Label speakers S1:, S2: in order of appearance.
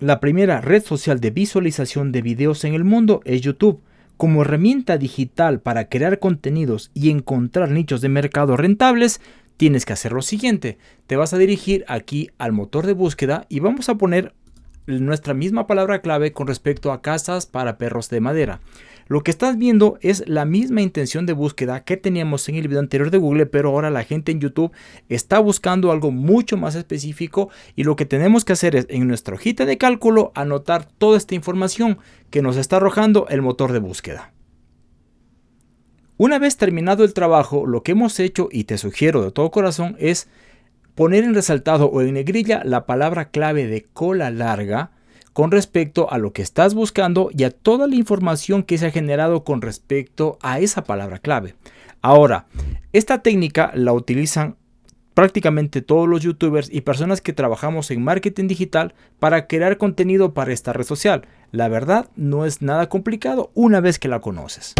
S1: La primera red social de visualización de videos en el mundo es YouTube. Como herramienta digital para crear contenidos y encontrar nichos de mercado rentables, tienes que hacer lo siguiente. Te vas a dirigir aquí al motor de búsqueda y vamos a poner nuestra misma palabra clave con respecto a casas para perros de madera. Lo que estás viendo es la misma intención de búsqueda que teníamos en el video anterior de Google, pero ahora la gente en YouTube está buscando algo mucho más específico y lo que tenemos que hacer es en nuestra hojita de cálculo anotar toda esta información que nos está arrojando el motor de búsqueda. Una vez terminado el trabajo, lo que hemos hecho y te sugiero de todo corazón es poner en resaltado o en negrilla la palabra clave de cola larga con respecto a lo que estás buscando y a toda la información que se ha generado con respecto a esa palabra clave. Ahora, esta técnica la utilizan prácticamente todos los youtubers y personas que trabajamos en marketing digital para crear contenido para esta red social. La verdad no es nada complicado una vez que la conoces.